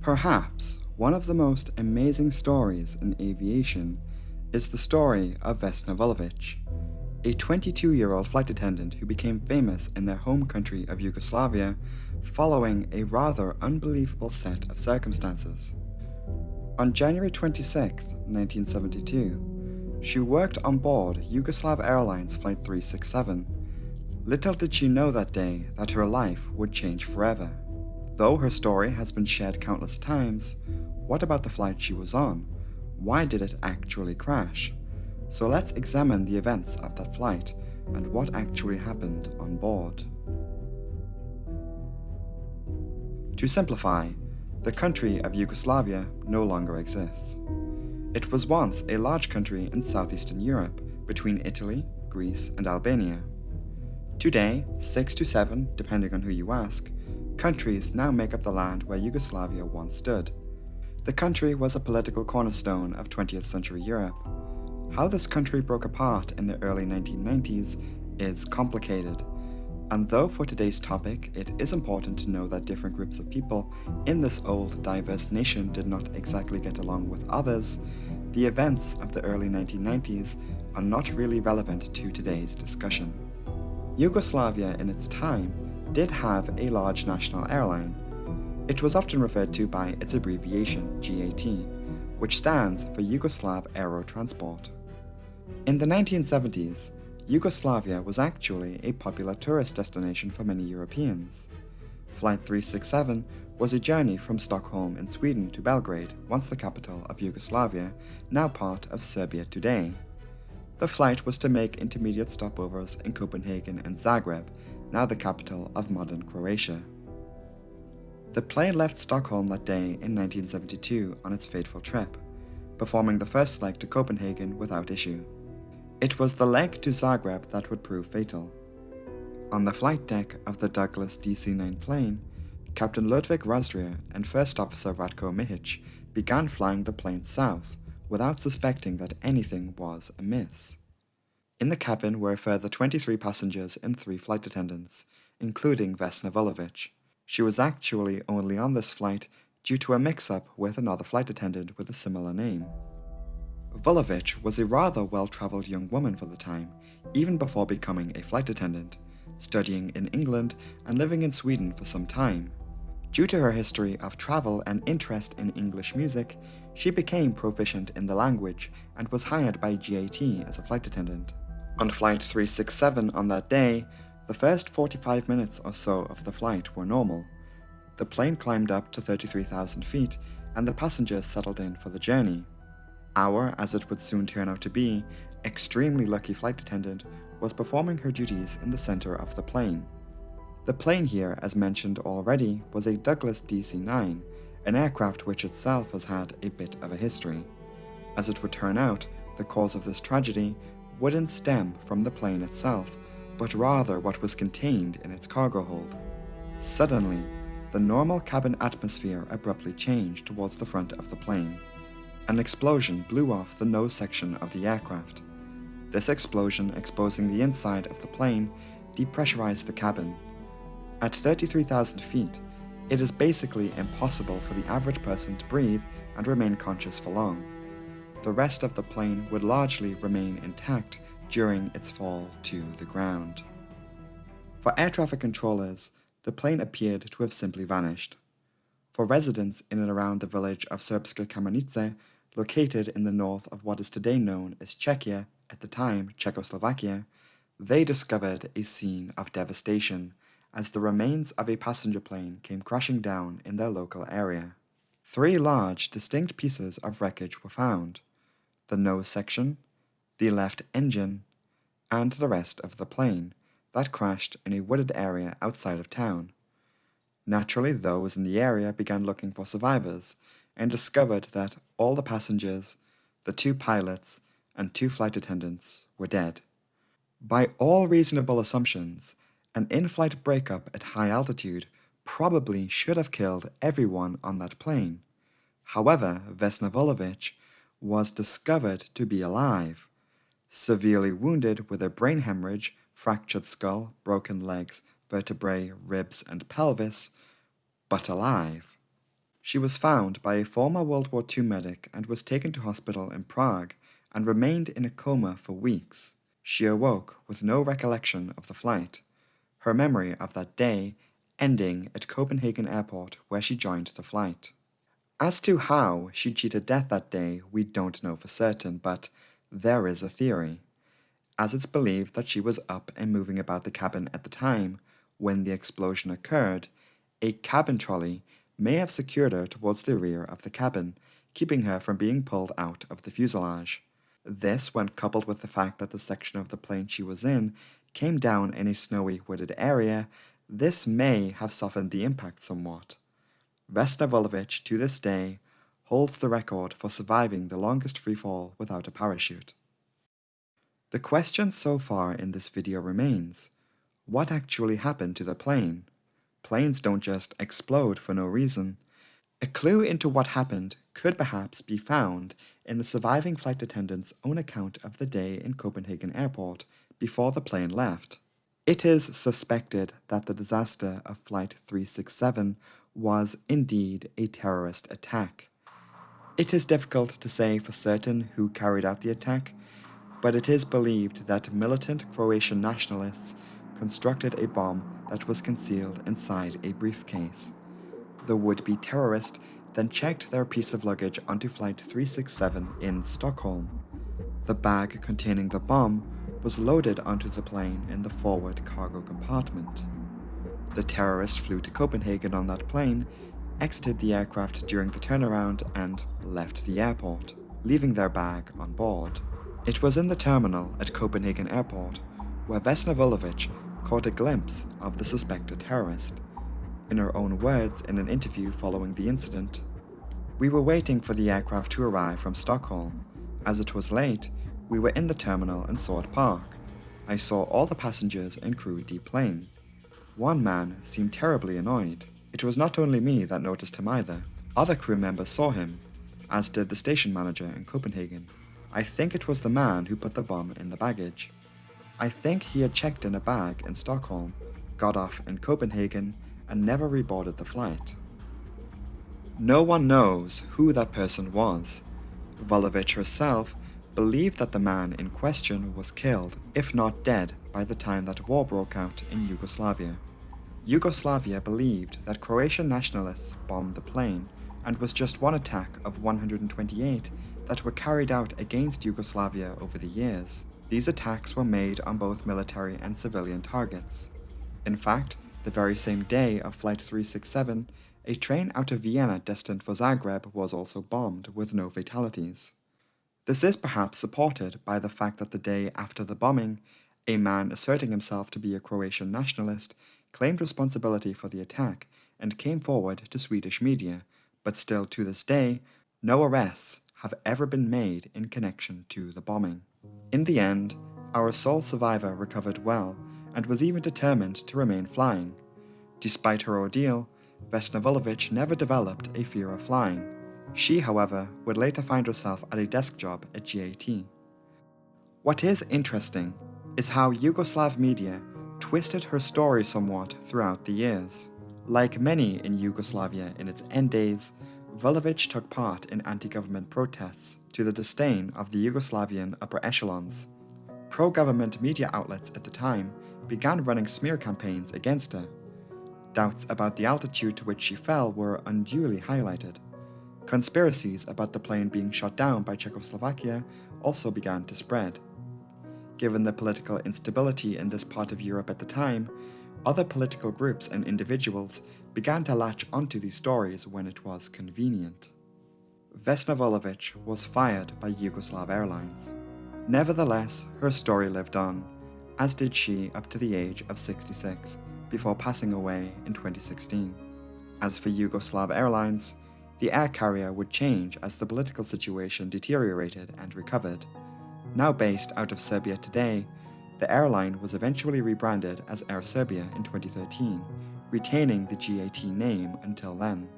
Perhaps one of the most amazing stories in aviation is the story of Vesna Vulovic, a 22-year-old flight attendant who became famous in their home country of Yugoslavia following a rather unbelievable set of circumstances. On January 26, 1972, she worked on board Yugoslav Airlines Flight 367. Little did she know that day that her life would change forever. Though her story has been shared countless times, what about the flight she was on? Why did it actually crash? So let's examine the events of that flight and what actually happened on board. To simplify, the country of Yugoslavia no longer exists. It was once a large country in southeastern Europe between Italy, Greece, and Albania. Today, six to seven, depending on who you ask, countries now make up the land where Yugoslavia once stood. The country was a political cornerstone of 20th century Europe. How this country broke apart in the early 1990s is complicated, and though for today's topic it is important to know that different groups of people in this old diverse nation did not exactly get along with others, the events of the early 1990s are not really relevant to today's discussion. Yugoslavia in its time did have a large national airline. It was often referred to by its abbreviation JAT, which stands for Yugoslav Aero Transport. In the 1970s, Yugoslavia was actually a popular tourist destination for many Europeans. Flight 367 was a journey from Stockholm in Sweden to Belgrade, once the capital of Yugoslavia, now part of Serbia today. The flight was to make intermediate stopovers in Copenhagen and Zagreb, now the capital of modern Croatia. The plane left Stockholm that day in 1972 on its fateful trip, performing the first leg to Copenhagen without issue. It was the leg to Zagreb that would prove fatal. On the flight deck of the Douglas DC-9 plane, Captain Ludvik Razdrih and First Officer Ratko Mihic began flying the plane south without suspecting that anything was amiss. In the cabin were a further 23 passengers and 3 flight attendants, including Vesna Vulovic. She was actually only on this flight due to a mix-up with another flight attendant with a similar name. Vulovic was a rather well-travelled young woman for the time, even before becoming a flight attendant, studying in England and living in Sweden for some time. Due to her history of travel and interest in English music, she became proficient in the language and was hired by JAT as a flight attendant. On Flight 367 on that day, the first 45 minutes or so of the flight were normal. The plane climbed up to 33,000 feet and the passengers settled in for the journey. Our, as it would soon turn out to be, extremely lucky flight attendant was performing her duties in the center of the plane. The plane here, as mentioned already, was a Douglas DC-9, an aircraft which itself has had a bit of a history. As it would turn out, the cause of this tragedy wouldn't stem from the plane itself, but rather what was contained in its cargo hold. Suddenly, the normal cabin atmosphere abruptly changed towards the front of the plane. An explosion blew off the nose section of the aircraft. This explosion exposing the inside of the plane depressurized the cabin. At 33,000 feet, it is basically impossible for the average person to breathe and remain conscious for long the rest of the plane would largely remain intact during its fall to the ground. For air traffic controllers, the plane appeared to have simply vanished. For residents in and around the village of Srbská Kamenice, located in the north of what is today known as Czechia, at the time Czechoslovakia, they discovered a scene of devastation as the remains of a passenger plane came crashing down in their local area. Three large, distinct pieces of wreckage were found the nose section, the left engine, and the rest of the plane that crashed in a wooded area outside of town. Naturally, those in the area began looking for survivors and discovered that all the passengers, the two pilots, and two flight attendants were dead. By all reasonable assumptions, an in-flight breakup at high altitude probably should have killed everyone on that plane. However, Vesna Vulovic was discovered to be alive, severely wounded with a brain hemorrhage, fractured skull, broken legs, vertebrae, ribs, and pelvis, but alive. She was found by a former World War II medic and was taken to hospital in Prague and remained in a coma for weeks. She awoke with no recollection of the flight, her memory of that day ending at Copenhagen Airport where she joined the flight. As to how she cheated death that day, we don't know for certain, but there is a theory, as it's believed that she was up and moving about the cabin at the time when the explosion occurred. A cabin trolley may have secured her towards the rear of the cabin, keeping her from being pulled out of the fuselage. This, when coupled with the fact that the section of the plane she was in came down in a snowy wooded area, this may have softened the impact somewhat. Vesna to this day, holds the record for surviving the longest freefall without a parachute. The question so far in this video remains, what actually happened to the plane? Planes don't just explode for no reason. A clue into what happened could perhaps be found in the surviving flight attendant's own account of the day in Copenhagen Airport before the plane left. It is suspected that the disaster of Flight 367 was indeed a terrorist attack. It is difficult to say for certain who carried out the attack, but it is believed that militant Croatian nationalists constructed a bomb that was concealed inside a briefcase. The would-be terrorist then checked their piece of luggage onto Flight 367 in Stockholm. The bag containing the bomb was loaded onto the plane in the forward cargo compartment. The terrorist flew to Copenhagen on that plane, exited the aircraft during the turnaround, and left the airport, leaving their bag on board. It was in the terminal at Copenhagen Airport where Vesna Vulovic caught a glimpse of the suspected terrorist. In her own words in an interview following the incident, We were waiting for the aircraft to arrive from Stockholm. As it was late, we were in the terminal and saw it park. I saw all the passengers and crew deplane. One man seemed terribly annoyed. It was not only me that noticed him either. Other crew members saw him, as did the station manager in Copenhagen. I think it was the man who put the bomb in the baggage. I think he had checked in a bag in Stockholm, got off in Copenhagen, and never reboarded the flight. No one knows who that person was. Vulovic herself believed that the man in question was killed, if not dead, by the time that war broke out in Yugoslavia. Yugoslavia believed that Croatian nationalists bombed the plane and was just one attack of 128 that were carried out against Yugoslavia over the years. These attacks were made on both military and civilian targets. In fact, the very same day of Flight 367, a train out of Vienna destined for Zagreb was also bombed with no fatalities. This is perhaps supported by the fact that the day after the bombing, a man asserting himself to be a Croatian nationalist claimed responsibility for the attack and came forward to Swedish media, but still to this day, no arrests have ever been made in connection to the bombing. In the end, our sole survivor recovered well and was even determined to remain flying. Despite her ordeal, Vesna never developed a fear of flying. She, however, would later find herself at a desk job at JAT. What is interesting is how Yugoslav media twisted her story somewhat throughout the years. Like many in Yugoslavia in its end days, Vulovic took part in anti-government protests to the disdain of the Yugoslavian upper echelons. Pro-government media outlets at the time began running smear campaigns against her. Doubts about the altitude to which she fell were unduly highlighted. Conspiracies about the plane being shot down by Czechoslovakia also began to spread. Given the political instability in this part of Europe at the time, other political groups and individuals began to latch onto these stories when it was convenient. Vesna was fired by Yugoslav Airlines. Nevertheless, her story lived on, as did she up to the age of 66, before passing away in 2016. As for Yugoslav Airlines, the air carrier would change as the political situation deteriorated and recovered. Now based out of Serbia today, the airline was eventually rebranded as Air Serbia in 2013, retaining the JAT name until then.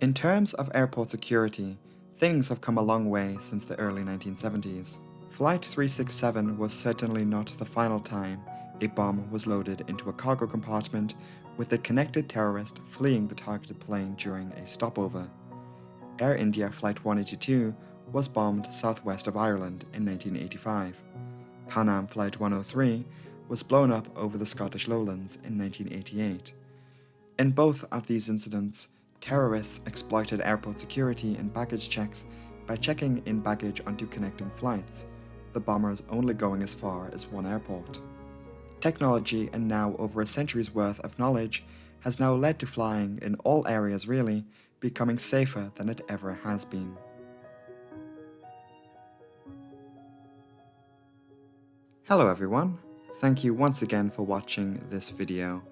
In terms of airport security, things have come a long way since the early 1970s. Flight 367 was certainly not the final time a bomb was loaded into a cargo compartment with a connected terrorist fleeing the targeted plane during a stopover. Air India Flight 182 was bombed southwest of Ireland in 1985. Pan Am Flight 103 was blown up over the Scottish lowlands in 1988. In both of these incidents, terrorists exploited airport security and baggage checks by checking in baggage onto connecting flights, the bombers only going as far as one airport. Technology and now over a century's worth of knowledge has now led to flying in all areas really becoming safer than it ever has been. Hello everyone, thank you once again for watching this video.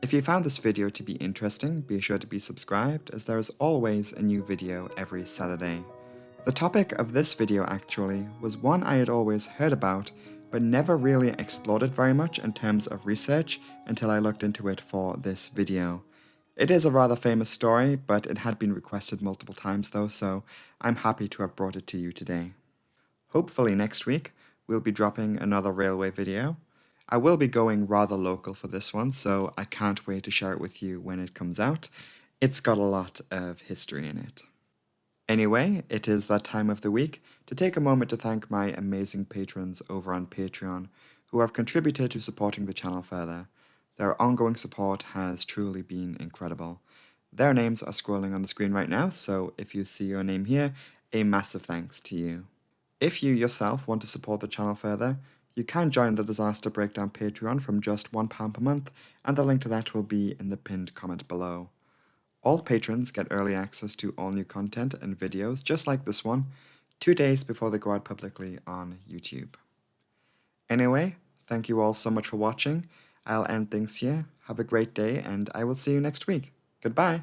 If you found this video to be interesting, be sure to be subscribed as there is always a new video every Saturday. The topic of this video actually was one I had always heard about but never really explored it very much in terms of research until I looked into it for this video. It is a rather famous story, but it had been requested multiple times though, so I'm happy to have brought it to you today. Hopefully next week, we'll be dropping another railway video. I will be going rather local for this one, so I can't wait to share it with you when it comes out. It's got a lot of history in it. Anyway, it is that time of the week to take a moment to thank my amazing patrons over on Patreon who have contributed to supporting the channel further. Their ongoing support has truly been incredible. Their names are scrolling on the screen right now, so if you see your name here, a massive thanks to you. If you yourself want to support the channel further, you can join the Disaster Breakdown Patreon from just £1 per month, and the link to that will be in the pinned comment below. All patrons get early access to all new content and videos just like this one, two days before they go out publicly on YouTube. Anyway, thank you all so much for watching. I'll end things here. Have a great day and I will see you next week. Goodbye!